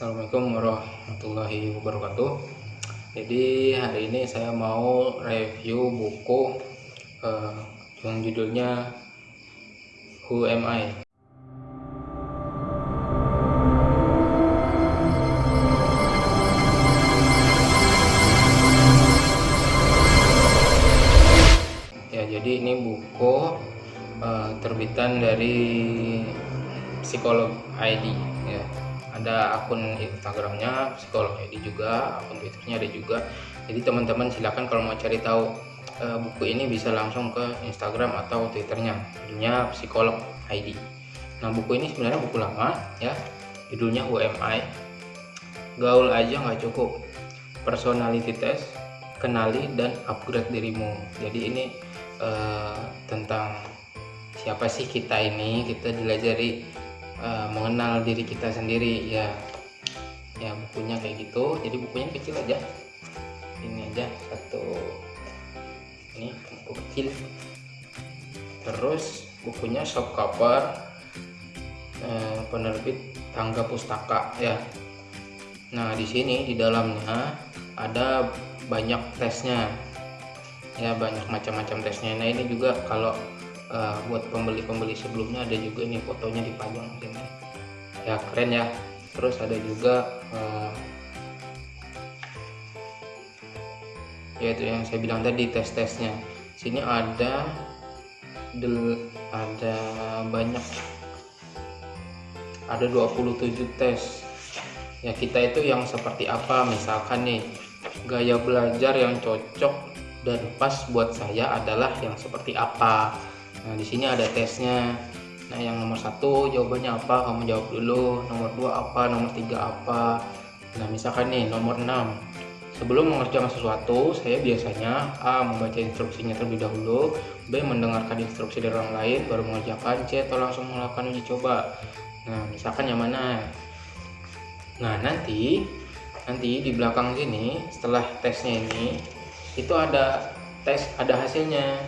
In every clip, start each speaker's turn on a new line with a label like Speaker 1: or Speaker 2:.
Speaker 1: Assalamualaikum warahmatullahi wabarakatuh Jadi hari ini saya mau review buku uh, yang judulnya Who Am I? Ya jadi ini buku uh, terbitan dari psikolog ID ya ada akun Instagramnya psikolog ID juga akun Twitternya ada juga. Jadi teman-teman silahkan kalau mau cari tahu e, buku ini bisa langsung ke Instagram atau Twitternya. Judulnya psikolog ID nah buku ini sebenarnya buku lama ya. Judulnya UMI gaul aja nggak cukup. Personality test kenali dan upgrade dirimu. Jadi ini e, tentang siapa sih kita ini? Kita dilajari uh, mengenal diri kita sendiri ya. Ya bukunya kayak gitu. Jadi bukunya kecil aja. Ini aja satu. Ini buku kecil. Terus bukunya soft cover eh, penerbit tangga pustaka ya. Nah di sini di dalamnya ada banyak tesnya. Ya banyak macam-macam tesnya. Nah ini juga kalau uh, buat pembeli-pembeli sebelumnya ada juga nih fotonya dipajang sini ya. Keren ya. Terus ada juga uh, yaitu yang saya bilang tadi tes-tesnya. Sini ada ada banyak. Ada 27 tes. Ya kita itu yang seperti apa? Misalkan nih gaya belajar yang cocok dan pas buat saya adalah yang seperti apa Nah, di sini ada tesnya. Nah, yang nomor satu jawabannya apa? Kamu jawab dulu. Nomor dua apa? Nomor tiga apa? Nah, misalkan nih nomor 6. Sebelum mengerjakan sesuatu, saya biasanya A. Membaca instruksinya terlebih dahulu B. Mendengarkan instruksi dari orang lain baru mengerjakan C. Atau langsung melakukan uji coba Nah, misalkan yang mana? Nah, nanti nanti di belakang sini setelah tesnya ini itu ada tes ada hasilnya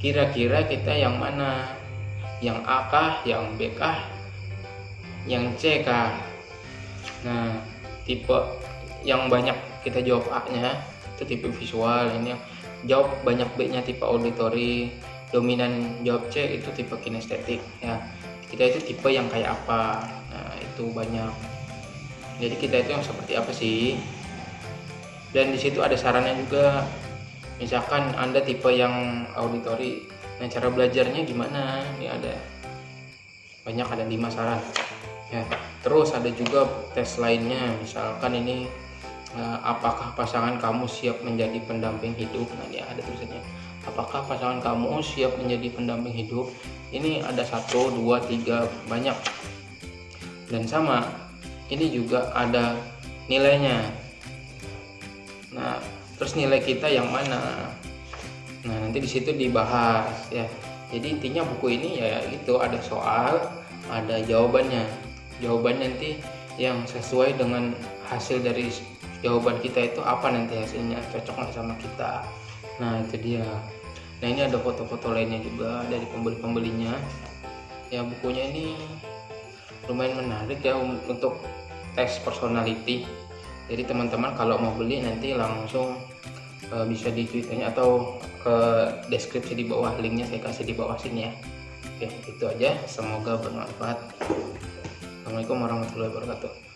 Speaker 1: kira-kira kita yang mana? Yang A kah? Yang B kah? Yang C kah? Nah tipe yang banyak kita jawab A nya itu tipe visual. Ini jawab banyak B nya tipe auditory. Dominan jawab C itu tipe kinestetik ya. Kita itu tipe yang kayak apa? Nah itu banyak. Jadi kita itu yang seperti apa sih? Dan di situ ada sarannya juga misalkan anda tipe yang auditori nah cara belajarnya gimana? Ini ada banyak ada lima saran ya terus ada juga tes lainnya. Misalkan ini eh, apakah pasangan kamu siap menjadi pendamping hidup? Nah ini ada tulisannya. Apakah pasangan kamu siap menjadi pendamping hidup? Ini ada satu dua tiga banyak. Dan sama ini juga ada nilainya. Nah terus nilai kita yang mana? Nah nanti di situ dibahas ya. Jadi intinya buku ini ya itu ada soal ada jawabannya. Jawaban nanti yang sesuai dengan hasil dari jawaban kita itu apa nanti hasilnya cocok nggak sama kita? Nah itu dia. Nah ini ada foto-foto lainnya juga dari pembeli-pembelinya. Ya bukunya ini lumayan menarik ya untuk tes personality jadi teman-teman kalau mau beli nanti langsung uh, bisa di twitternya atau ke deskripsi di bawah linknya saya kasih di bawah sini ya. Oke itu aja. Semoga bermanfaat. Assalamualaikum warahmatullahi wabarakatuh